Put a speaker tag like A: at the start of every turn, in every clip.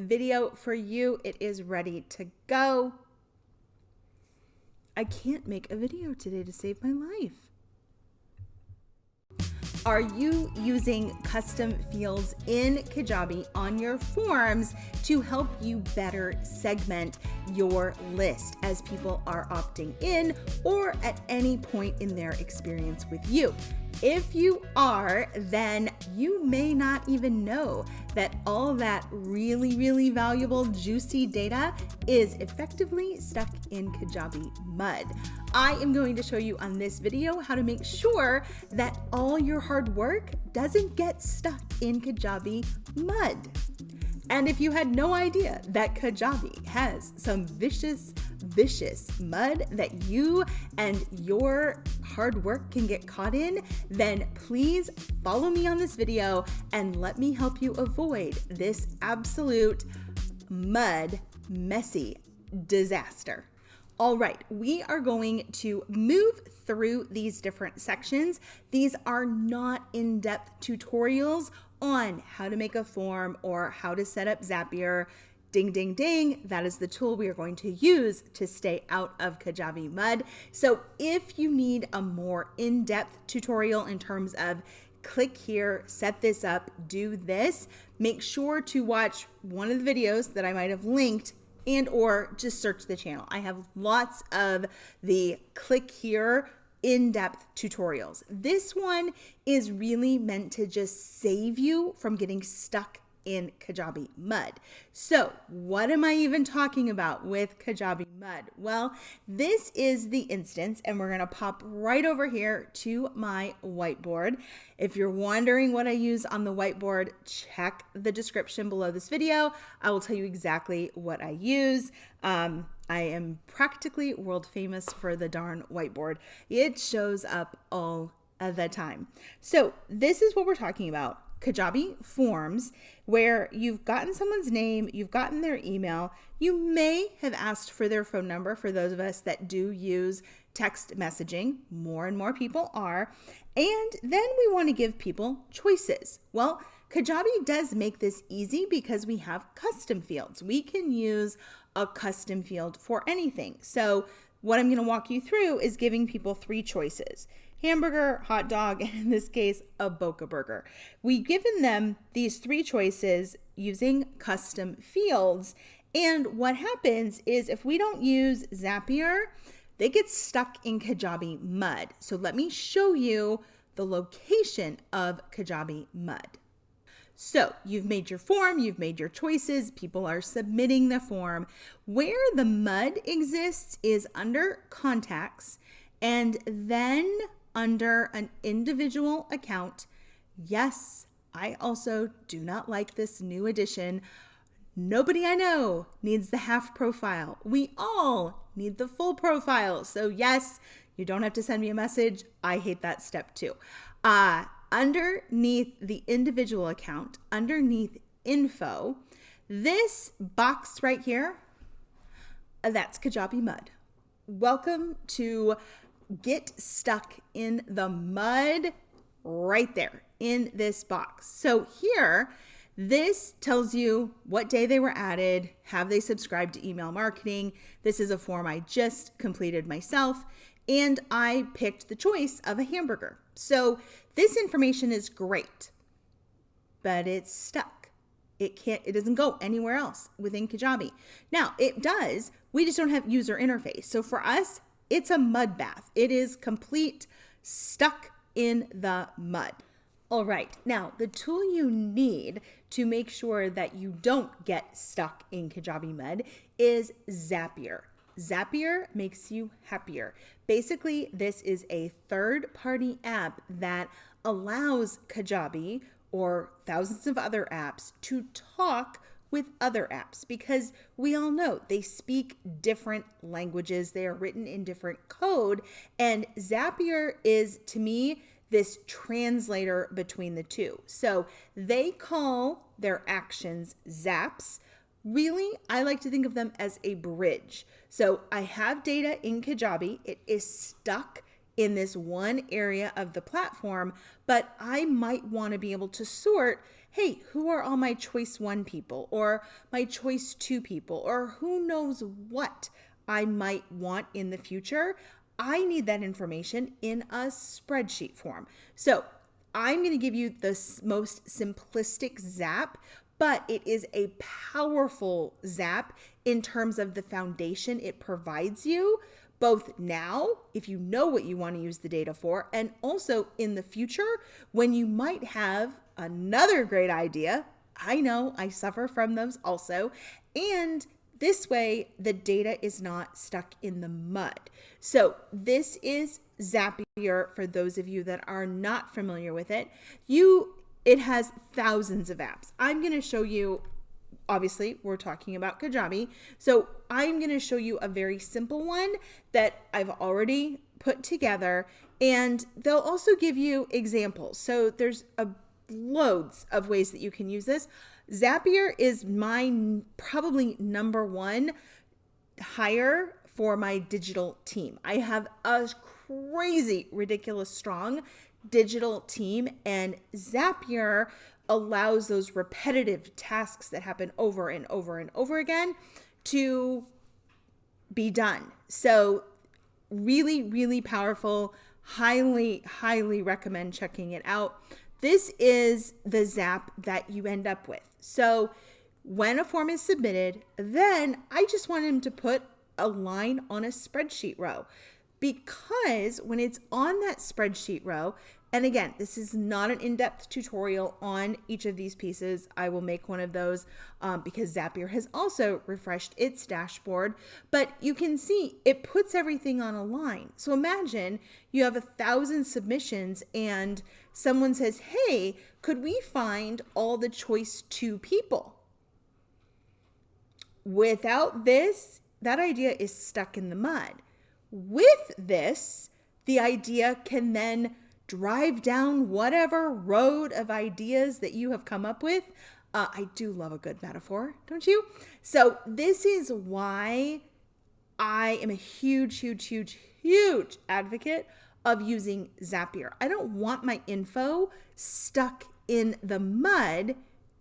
A: video for you. It is ready to go. I can't make a video today to save my life. Are you using custom fields in Kajabi on your forms to help you better segment your list as people are opting in or at any point in their experience with you? If you are, then you may not even know that all that really, really valuable, juicy data is effectively stuck in Kajabi mud. I am going to show you on this video how to make sure that all your hard work doesn't get stuck in Kajabi mud. And if you had no idea that Kajabi has some vicious, vicious mud that you and your hard work can get caught in, then please follow me on this video and let me help you avoid this absolute mud messy disaster. All right, we are going to move through these different sections. These are not in-depth tutorials on how to make a form or how to set up Zapier. Ding, ding, ding. That is the tool we are going to use to stay out of Kajabi mud. So if you need a more in-depth tutorial in terms of click here, set this up, do this, make sure to watch one of the videos that I might have linked and or just search the channel. I have lots of the click here in-depth tutorials. This one is really meant to just save you from getting stuck in Kajabi Mud. So what am I even talking about with Kajabi Mud? Well, this is the instance and we're gonna pop right over here to my whiteboard. If you're wondering what I use on the whiteboard, check the description below this video. I will tell you exactly what I use. Um, I am practically world famous for the darn whiteboard. It shows up all the time. So this is what we're talking about Kajabi forms where you've gotten someone's name, you've gotten their email, you may have asked for their phone number for those of us that do use text messaging. More and more people are. And then we want to give people choices. Well, Kajabi does make this easy because we have custom fields. We can use a custom field for anything. So what I'm going to walk you through is giving people three choices hamburger, hot dog, and in this case, a Boca burger. We've given them these three choices using custom fields. And what happens is if we don't use Zapier, they get stuck in Kajabi mud. So let me show you the location of Kajabi mud. So you've made your form, you've made your choices, people are submitting the form. Where the mud exists is under contacts and then under an individual account. Yes, I also do not like this new addition. Nobody I know needs the half profile. We all need the full profile. So yes, you don't have to send me a message. I hate that step too. Uh, underneath the individual account, underneath info, this box right here, that's Kajabi Mud. Welcome to get stuck in the mud right there in this box. So here, this tells you what day they were added, have they subscribed to email marketing. This is a form I just completed myself, and I picked the choice of a hamburger. So this information is great, but it's stuck. It can't, it doesn't go anywhere else within Kajabi. Now it does, we just don't have user interface. So for us, it's a mud bath. It is complete stuck in the mud. All right, now the tool you need to make sure that you don't get stuck in Kajabi mud is Zapier. Zapier makes you happier. Basically, this is a third party app that allows Kajabi or thousands of other apps to talk with other apps because we all know they speak different languages. They are written in different code. And Zapier is, to me, this translator between the two. So they call their actions zaps. Really, I like to think of them as a bridge. So I have data in Kajabi. It is stuck in this one area of the platform, but I might want to be able to sort hey, who are all my choice one people or my choice two people or who knows what I might want in the future. I need that information in a spreadsheet form. So I'm going to give you the most simplistic zap, but it is a powerful zap in terms of the foundation it provides you, both now, if you know what you want to use the data for, and also in the future when you might have another great idea. I know I suffer from those also. And this way, the data is not stuck in the mud. So this is Zapier for those of you that are not familiar with it. You, it has thousands of apps. I'm going to show you obviously we're talking about Kajabi. So I'm going to show you a very simple one that I've already put together and they'll also give you examples. So there's a loads of ways that you can use this. Zapier is my probably number one hire for my digital team. I have a crazy, ridiculous strong digital team, and Zapier allows those repetitive tasks that happen over and over and over again to be done. So, really, really powerful. Highly, highly recommend checking it out. This is the zap that you end up with. So when a form is submitted, then I just want him to put a line on a spreadsheet row because when it's on that spreadsheet row, and again, this is not an in-depth tutorial on each of these pieces. I will make one of those um, because Zapier has also refreshed its dashboard. But you can see it puts everything on a line. So imagine you have a thousand submissions and someone says, hey, could we find all the choice two people? Without this, that idea is stuck in the mud. With this, the idea can then drive down whatever road of ideas that you have come up with. Uh, I do love a good metaphor, don't you? So, this is why I am a huge, huge, huge, huge advocate of using Zapier. I don't want my info stuck in the mud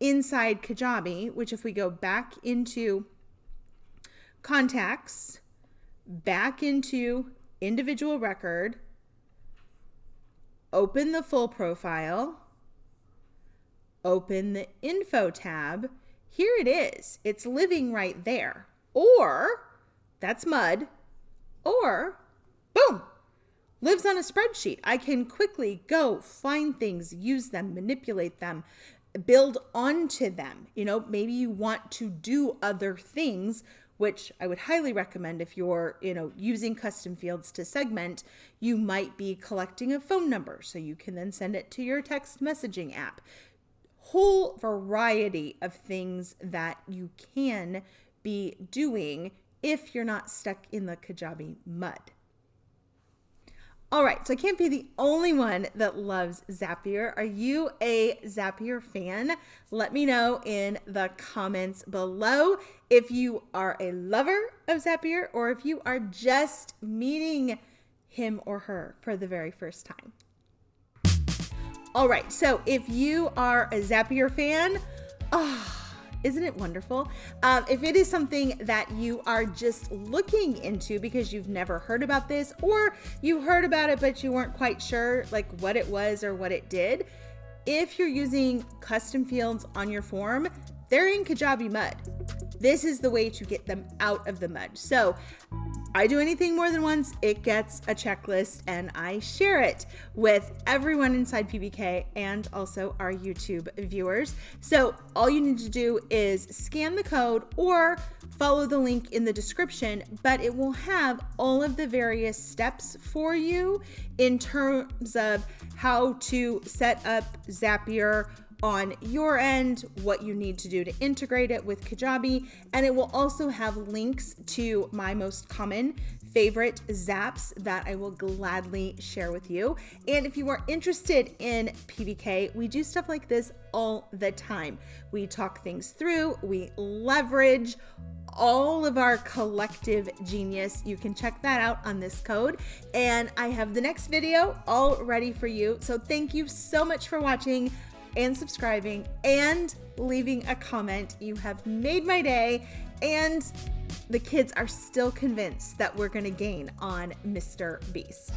A: inside Kajabi, which, if we go back into contacts, back into individual record, open the full profile, open the info tab. Here it is. It's living right there. Or that's mud. Or boom, lives on a spreadsheet. I can quickly go find things, use them, manipulate them, build onto them. You know, maybe you want to do other things which I would highly recommend if you're, you know, using custom fields to segment, you might be collecting a phone number so you can then send it to your text messaging app. Whole variety of things that you can be doing if you're not stuck in the Kajabi mud. All right, so I can't be the only one that loves Zapier. Are you a Zapier fan? Let me know in the comments below if you are a lover of Zapier or if you are just meeting him or her for the very first time. All right, so if you are a Zapier fan, oh, isn't it wonderful? Um, if it is something that you are just looking into because you've never heard about this, or you heard about it but you weren't quite sure like what it was or what it did, if you're using custom fields on your form, they're in Kajabi Mud. This is the way to get them out of the mud. So I do anything more than once, it gets a checklist and I share it with everyone inside PBK and also our YouTube viewers. So all you need to do is scan the code or follow the link in the description, but it will have all of the various steps for you in terms of how to set up Zapier on your end, what you need to do to integrate it with Kajabi, and it will also have links to my most common favorite zaps that I will gladly share with you. And if you are interested in PBK, we do stuff like this all the time. We talk things through, we leverage all of our collective genius. You can check that out on this code. And I have the next video all ready for you. So thank you so much for watching. And subscribing and leaving a comment. You have made my day, and the kids are still convinced that we're going to gain on Mr. Beast.